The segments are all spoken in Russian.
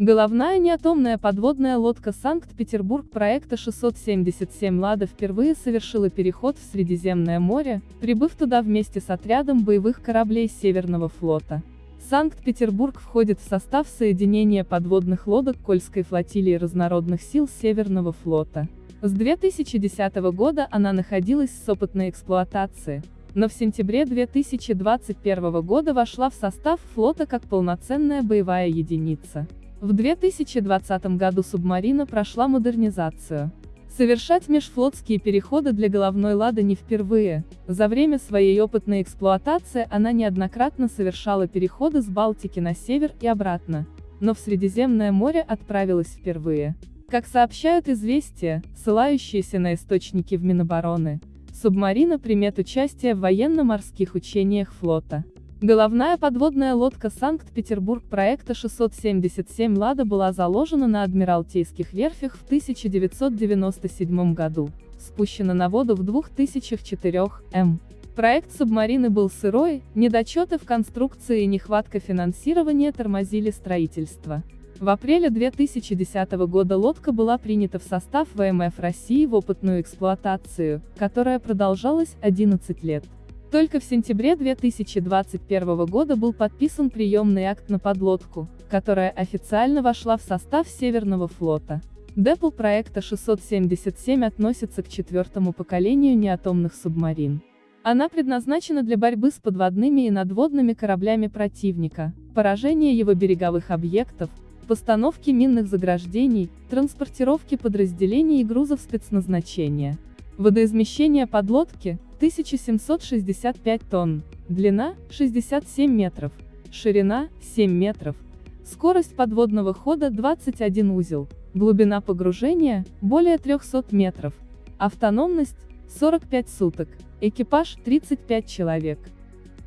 Головная неатомная подводная лодка Санкт-Петербург проекта 677 «Лада» впервые совершила переход в Средиземное море, прибыв туда вместе с отрядом боевых кораблей Северного флота. Санкт-Петербург входит в состав соединения подводных лодок Кольской флотилии разнородных сил Северного флота. С 2010 года она находилась в опытной эксплуатации, но в сентябре 2021 года вошла в состав флота как полноценная боевая единица. В 2020 году субмарина прошла модернизацию. Совершать межфлотские переходы для головной «Лады» не впервые. За время своей опытной эксплуатации она неоднократно совершала переходы с Балтики на север и обратно. Но в Средиземное море отправилась впервые. Как сообщают известия, ссылающиеся на источники в Минобороны, субмарина примет участие в военно-морских учениях флота. Головная подводная лодка Санкт-Петербург проекта 677 «Лада» была заложена на Адмиралтейских верфях в 1997 году, спущена на воду в 2004 м. Проект субмарины был сырой, недочеты в конструкции и нехватка финансирования тормозили строительство. В апреле 2010 года лодка была принята в состав ВМФ России в опытную эксплуатацию, которая продолжалась 11 лет. Только в сентябре 2021 года был подписан приемный акт на подлодку, которая официально вошла в состав Северного флота. Депл проекта 677 относится к четвертому поколению неатомных субмарин. Она предназначена для борьбы с подводными и надводными кораблями противника, поражения его береговых объектов, постановки минных заграждений, транспортировки подразделений и грузов спецназначения. Водоизмещение подлодки 1765 тонн, длина 67 метров, ширина 7 метров, скорость подводного хода 21 узел, глубина погружения более 300 метров, автономность 45 суток, экипаж 35 человек.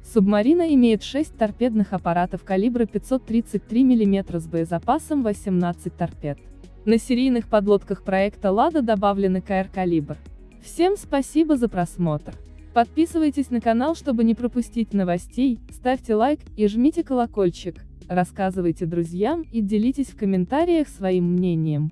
Субмарина имеет 6 торпедных аппаратов калибра 533 мм с боезапасом 18 торпед. На серийных подлодках проекта «Лада» добавлены КР «Калибр». Всем спасибо за просмотр. Подписывайтесь на канал, чтобы не пропустить новостей, ставьте лайк и жмите колокольчик, рассказывайте друзьям и делитесь в комментариях своим мнением.